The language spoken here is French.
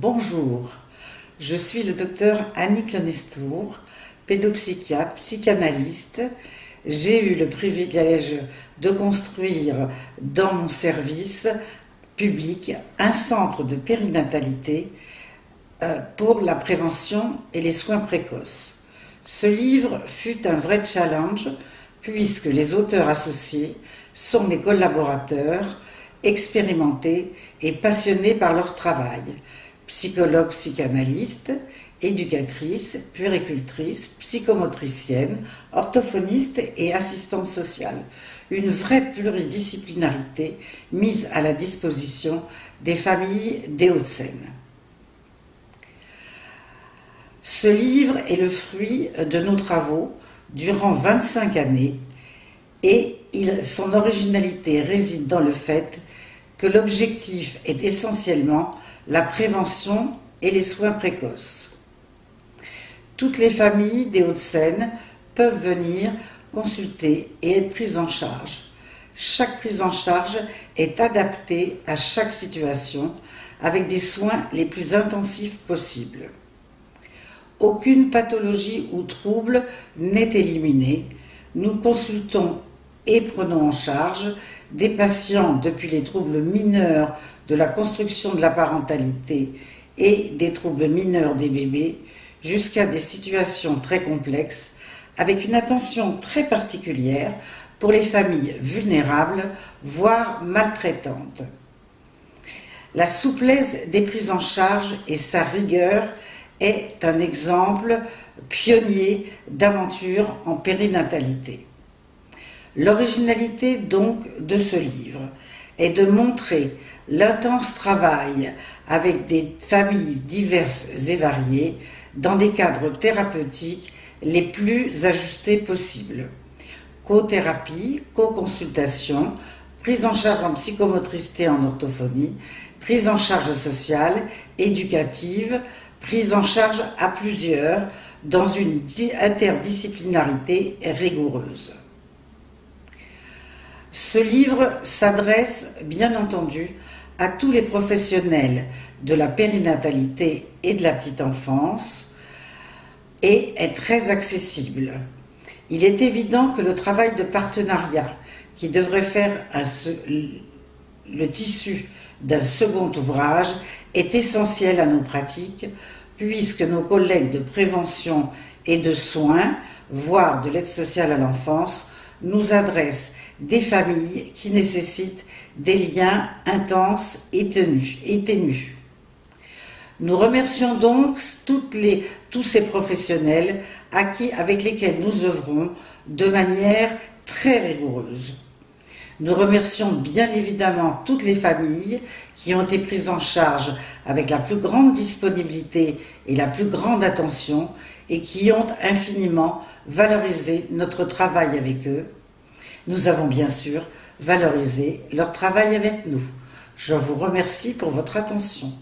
Bonjour, je suis le docteur Annick Lenestour, pédopsychiatre, psychanalyste. J'ai eu le privilège de construire dans mon service public un centre de périnatalité euh, pour la prévention et les soins précoces. Ce livre fut un vrai challenge puisque les auteurs associés sont mes collaborateurs expérimentés et passionnés par leur travail psychologue psychanalyste, éducatrice, puéricultrice, psychomotricienne, orthophoniste et assistante sociale. Une vraie pluridisciplinarité mise à la disposition des familles Hauts-de-Seine. Ce livre est le fruit de nos travaux durant 25 années et son originalité réside dans le fait que l'objectif est essentiellement la prévention et les soins précoces. Toutes les familles des Hauts-de-Seine peuvent venir consulter et être prises en charge. Chaque prise en charge est adaptée à chaque situation avec des soins les plus intensifs possibles. Aucune pathologie ou trouble n'est éliminée. Nous consultons et prenons en charge des patients depuis les troubles mineurs de la construction de la parentalité et des troubles mineurs des bébés jusqu'à des situations très complexes avec une attention très particulière pour les familles vulnérables, voire maltraitantes. La souplesse des prises en charge et sa rigueur est un exemple pionnier d'aventure en périnatalité. L'originalité donc de ce livre est de montrer l'intense travail avec des familles diverses et variées dans des cadres thérapeutiques les plus ajustés possibles. Co-thérapie, co-consultation, prise en charge en psychomotricité en orthophonie, prise en charge sociale, éducative, prise en charge à plusieurs dans une interdisciplinarité rigoureuse. Ce livre s'adresse, bien entendu, à tous les professionnels de la périnatalité et de la petite enfance et est très accessible. Il est évident que le travail de partenariat qui devrait faire le tissu d'un second ouvrage est essentiel à nos pratiques puisque nos collègues de prévention et de soins, voire de l'aide sociale à l'enfance, nous adresse des familles qui nécessitent des liens intenses et tenus. Nous remercions donc tous ces professionnels avec lesquels nous œuvrons de manière très rigoureuse. Nous remercions bien évidemment toutes les familles qui ont été prises en charge avec la plus grande disponibilité et la plus grande attention et qui ont infiniment valorisé notre travail avec eux. Nous avons bien sûr valorisé leur travail avec nous. Je vous remercie pour votre attention.